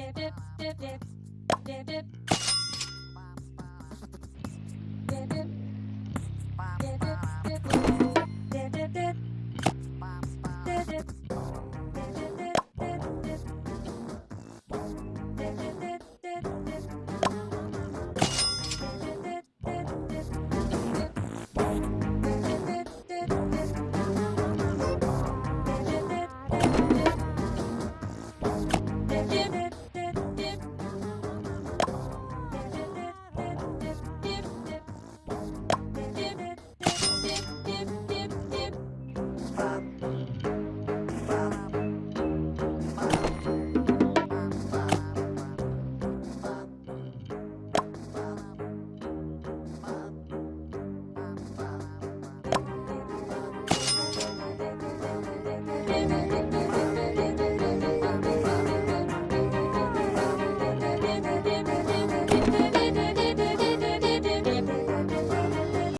dip, dip, dip, dip, dip, dip. Thank you.